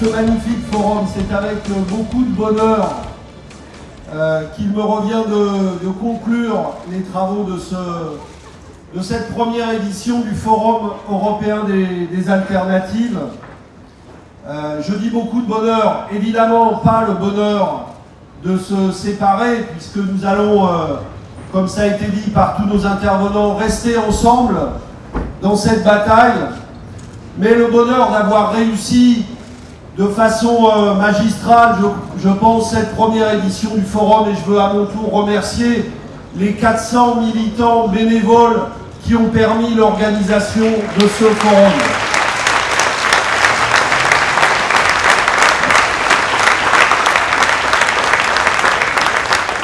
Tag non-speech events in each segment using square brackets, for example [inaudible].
ce magnifique forum. C'est avec beaucoup de bonheur euh, qu'il me revient de, conclure les travaux de, ce, de, cette première édition du Forum européen des, alternatives. Euh, je dis beaucoup de bonheur, évidemment pas le bonheur de se séparer, puisque nous allons, euh, comme ça a été dit par tous nos intervenants, rester ensemble dans cette bataille, mais le bonheur d'avoir réussi de façon euh, magistrale, je, pense, cette première édition du forum et je veux à mon tour remercier les 400 militants bénévoles qui ont permis l'organisation de ce forum.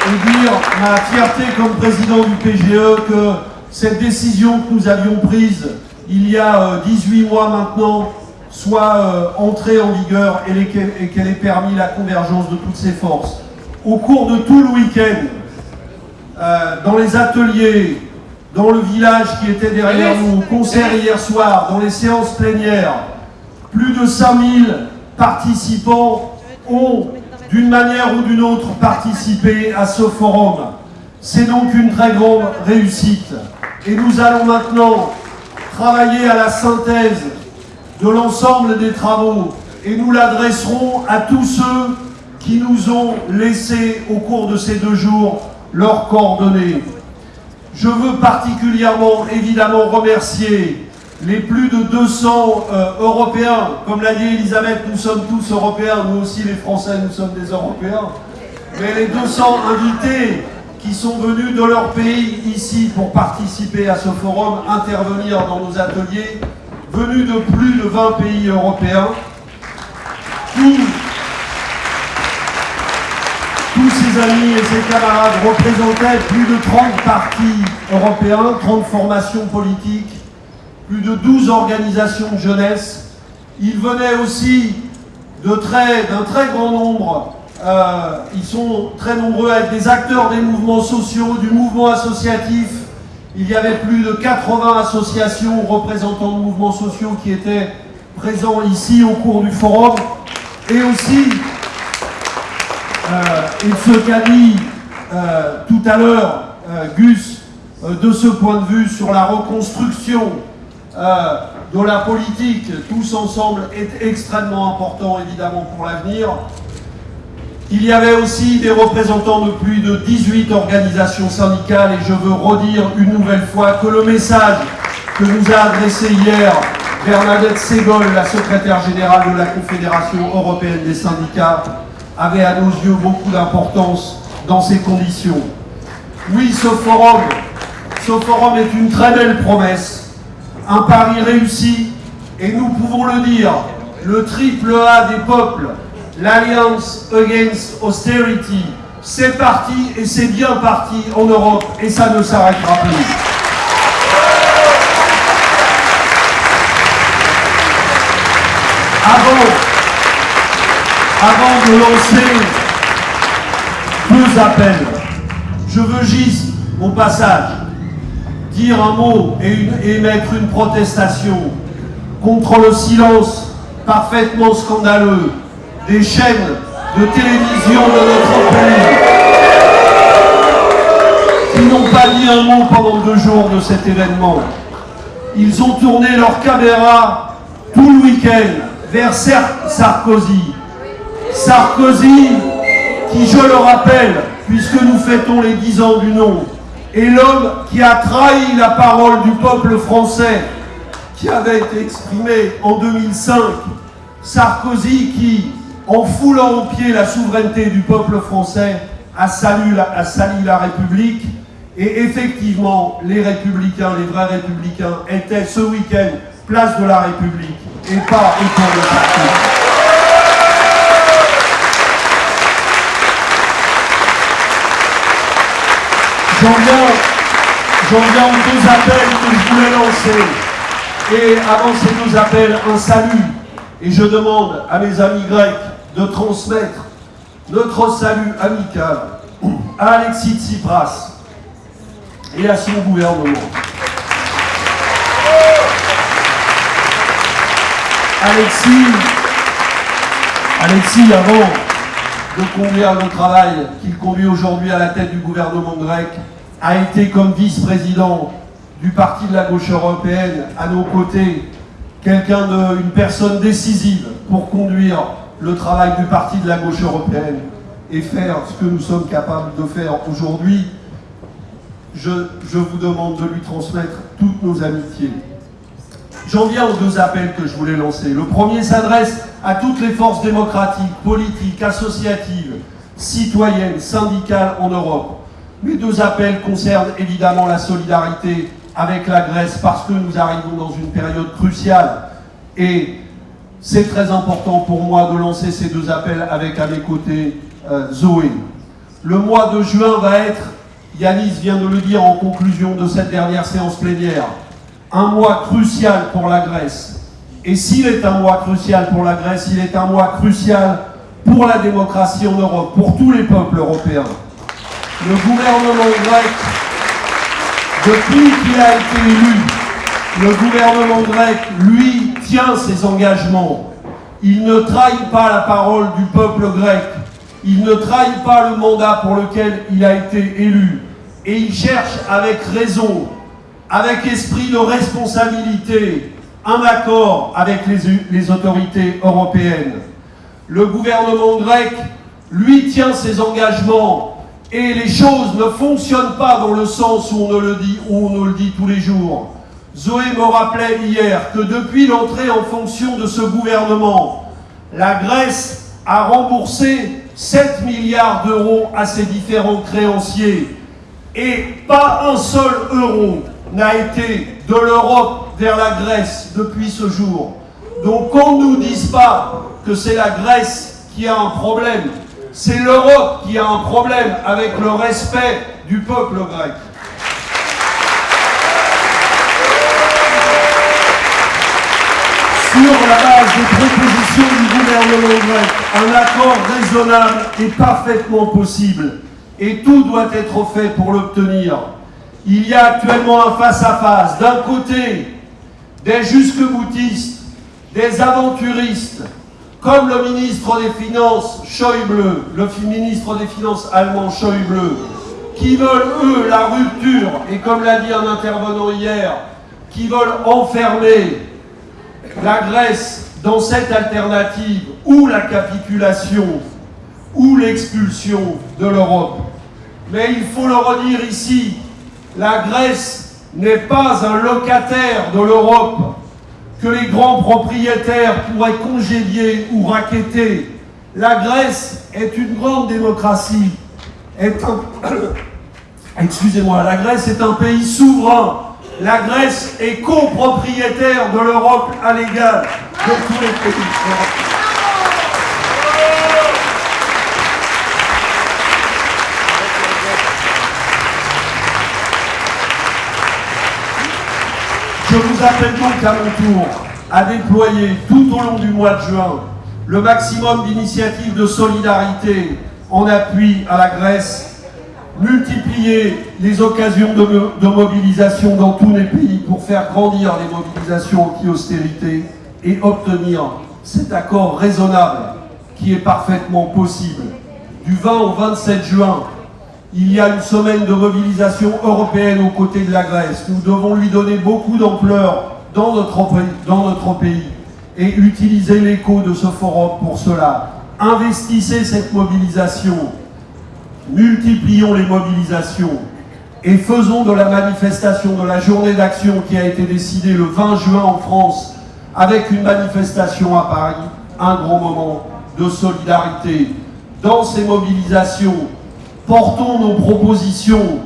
Et dire ma fierté comme président du PGE que cette décision que nous avions prise il y a 18 euh, mois maintenant soit euh, entrée en vigueur et qu'elle ait permis la convergence de toutes ces forces. Au cours de tout le week-end, euh, dans les ateliers, dans le village qui était derrière nous, au concert hier soir, dans les séances plénières, plus de 5000 participants ont, d'une manière ou d'une autre, participé à ce forum. C'est donc une très grande réussite. Et nous allons maintenant travailler à la synthèse de l'ensemble des travaux et nous l'adresserons à tous ceux qui nous ont laissé au cours de ces deux jours leurs coordonnées. Je veux particulièrement évidemment remercier les plus de 200 euh, Européens. Comme l'a dit Elisabeth, nous sommes tous Européens, nous aussi les Français, nous sommes des Européens. Mais les 200 invités qui sont venus de leur pays ici pour participer à ce forum, intervenir dans nos ateliers, venus de plus de 20 pays européens. Tous, tous ces amis et ces camarades représentaient plus de 30 partis européens, 30 formations politiques, plus de 12 organisations de jeunesse. Ils venaient aussi d'un très, très grand nombre euh, ils sont très nombreux à être des acteurs des mouvements sociaux, du mouvement associatif, il y avait plus de 80 associations représentants de mouvements sociaux qui étaient présents ici au cours du forum. Et aussi, euh, il se qu'a dit euh, tout à l'heure, euh, Gus, de ce point de vue sur la reconstruction de la politique, tous ensemble, est extrêmement important évidemment pour l'avenir. Il y avait aussi des représentants de plus de 18 organisations syndicales et je veux redire une nouvelle fois que le message que nous a adressé hier Bernadette Ségol, la secrétaire générale de la Confédération européenne des syndicats, avait à nos yeux beaucoup d'importance dans ces conditions. Oui, ce forum, ce forum est une très belle promesse, un pari réussi, et nous pouvons le dire, le triple A des peuples l'Alliance Against Austerity, c'est parti et c'est bien parti en Europe et ça ne s'arrêtera plus. Avant, avant de lancer deux appels, je veux juste, au passage, dire un mot et émettre une protestation contre le silence parfaitement scandaleux des chaînes de télévision de notre pays qui n'ont pas dit un mot pendant deux jours de cet événement. Ils ont tourné leur caméra tout le week-end vers Sarkozy. Sarkozy, qui, je le rappelle, puisque nous fêtons les dix ans du nom, est l'homme qui a trahi la parole du peuple français qui avait été exprimée en 2005. Sarkozy qui, en foulant au pied la souveraineté du peuple français, a sali la, République. Et effectivement, les républicains, les vrais républicains, étaient ce week-end place de la République et pas autour de parti. J'en viens aux deux appels que je voulais lancer. Et avant ces deux appels, un salut. Et je demande à mes amis grecs de transmettre notre salut amical à Alexis Tsipras et à son gouvernement. Alexis, Alexis, avant de conduire le travail qu'il conduit aujourd'hui à la tête du gouvernement grec, a été comme vice-président du Parti de la gauche européenne à nos côtés, quelqu'un personne décisive pour conduire le travail du Parti de la gauche européenne et faire ce que nous sommes capables de faire aujourd'hui. Je, vous demande de lui transmettre toutes nos amitiés. J'en viens aux deux appels que je voulais lancer. Le premier s'adresse à toutes les forces démocratiques, politiques, associatives, citoyennes, syndicales en Europe. Mes deux appels concernent évidemment la solidarité avec la Grèce parce que nous arrivons dans une période cruciale et c'est très important pour moi de lancer ces deux appels avec à mes côtés euh, Zoé. Le mois de juin va être, Yanis vient de le dire en conclusion de cette dernière séance plénière, un mois crucial pour la Grèce. Et s'il est un mois crucial pour la Grèce, il est un mois crucial pour la démocratie en Europe, pour tous les peuples européens. Le gouvernement grec, depuis qu'il a été élu, le gouvernement grec, lui, tient ses engagements. Il ne trahit pas la parole du peuple grec. Il ne trahit pas le mandat pour lequel il a été élu. Et il cherche avec raison avec esprit de responsabilité, un accord avec les, autorités européennes. Le gouvernement grec, lui, tient ses engagements et les choses ne fonctionnent pas dans le sens où on, le dit, où on le dit tous les jours. Zoé me rappelait hier que depuis l'entrée en fonction de ce gouvernement, la Grèce a remboursé 7 milliards d'euros à ses différents créanciers et pas un seul euro n'a été de l'Europe vers la Grèce depuis ce jour. Donc qu'on ne nous dise pas que c'est la Grèce qui a un problème, c'est l'Europe qui a un problème avec le respect du peuple grec. Sur la base des propositions du gouvernement grec, un accord raisonnable est parfaitement possible. Et tout doit être fait pour l'obtenir. Il y a actuellement un face-à-face. D'un côté, des jusque-boutistes, des aventuristes, comme le ministre des Finances Schäuble, le ministre des Finances allemand Schäuble, qui veulent, eux, la rupture, et comme l'a dit un intervenant hier, qui veulent enfermer la Grèce dans cette alternative, ou la capitulation, ou l'expulsion de l'Europe. Mais il faut le redire ici, la Grèce n'est pas un locataire de l'Europe que les grands propriétaires pourraient congédier ou raqueter. La Grèce est une grande démocratie. [coughs] Excusez-moi, la Grèce est un pays souverain. La Grèce est copropriétaire de l'Europe à l'égal de tous les pays européens. Je vous appelle donc à mon tour à déployer tout au long du mois de juin le maximum d'initiatives de solidarité en appui à la Grèce, multiplier les occasions de, mobilisation dans tous les pays pour faire grandir les mobilisations anti-austérité et obtenir cet accord raisonnable qui est parfaitement possible. Du 20 au 27 juin, il y a une semaine de mobilisation européenne aux côtés de la Grèce. Nous devons lui donner beaucoup d'ampleur dans notre, dans notre pays et utiliser l'écho de ce forum pour cela. Investissez cette mobilisation, multiplions les mobilisations et faisons de la manifestation, de la journée d'action qui a été décidée le 20 juin en France, avec une manifestation à Paris, un grand moment de solidarité. Dans ces mobilisations, portons nos propositions,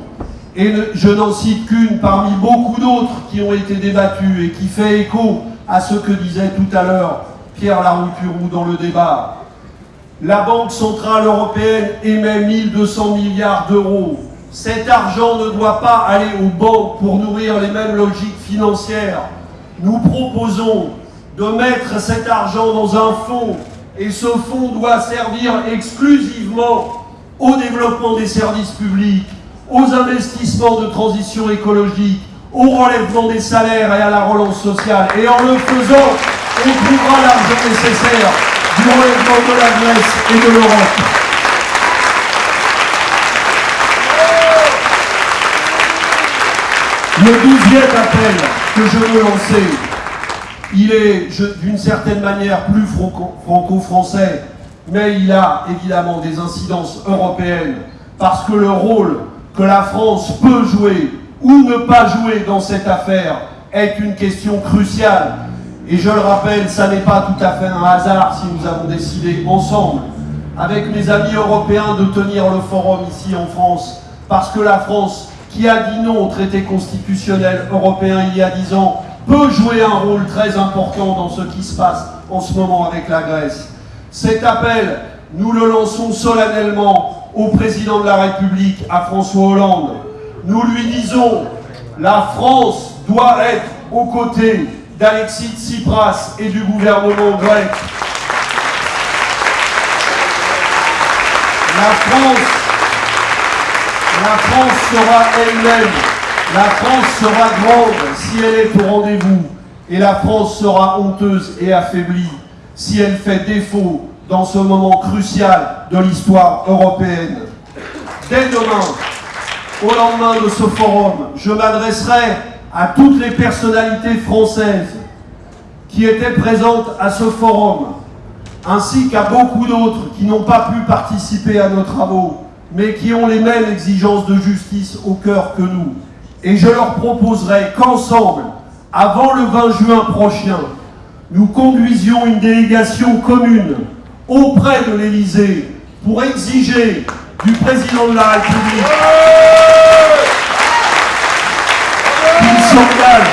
et je n'en cite qu'une parmi beaucoup d'autres qui ont été débattues et qui fait écho à ce que disait tout à l'heure Pierre Larouturou dans le débat. La Banque Centrale Européenne émet 1200 milliards d'euros. Cet argent ne doit pas aller aux banques pour nourrir les mêmes logiques financières. Nous proposons de mettre cet argent dans un fonds et ce fonds doit servir exclusivement au développement des services publics, aux investissements de transition écologique, au relèvement des salaires et à la relance sociale. Et en le faisant, on trouvera l'argent nécessaire du de la Grèce et de l'Europe. Le douzième appel que je veux lancer, il est d'une certaine manière plus franco-français, mais il a évidemment des incidences européennes, parce que le rôle que la France peut jouer ou ne pas jouer dans cette affaire est une question cruciale. Et je le rappelle, ça n'est pas tout à fait un hasard si nous avons décidé ensemble, avec mes amis européens, de tenir le forum ici en France, parce que la France, qui a dit non au traité constitutionnel européen il y a dix ans, peut jouer un rôle très important dans ce qui se passe en ce moment avec la Grèce. Cet appel, nous le lançons solennellement au président de la République, à François Hollande. Nous lui disons, la France doit être aux côtés d'Alexis Tsipras et du gouvernement grec. La France, sera elle-même, la France sera grande si elle est au rendez-vous, et la France sera honteuse et affaiblie si elle fait défaut dans ce moment crucial de l'histoire européenne. Dès demain, au lendemain de ce forum, je m'adresserai à toutes les personnalités françaises qui étaient présentes à ce forum, ainsi qu'à beaucoup d'autres qui n'ont pas pu participer à nos travaux, mais qui ont les mêmes exigences de justice au cœur que nous. Et je leur proposerai qu'ensemble, avant le 20 juin prochain, nous conduisions une délégation commune auprès de l'Élysée pour exiger du président de la République s'engage,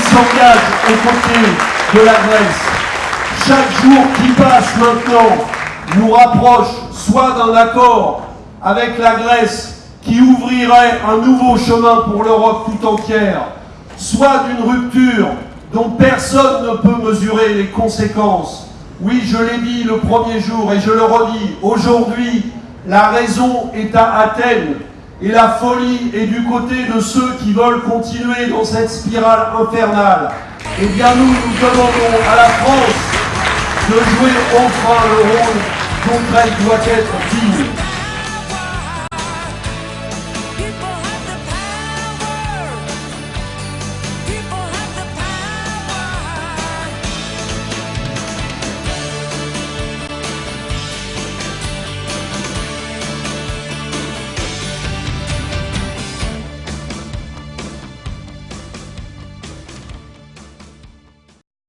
s'engage aux côtés de la Grèce. Chaque jour qui passe maintenant nous rapproche soit d'un accord avec la Grèce qui ouvrirait un nouveau chemin pour l'Europe tout entière, soit d'une rupture dont personne ne peut mesurer les conséquences. Oui, je l'ai dit le premier jour et je le redis, aujourd'hui, la raison est à Athènes et la folie est du côté de ceux qui veulent continuer dans cette spirale infernale. Eh bien nous, nous demandons à la France de jouer enfin le rôle dont elle doit être digne.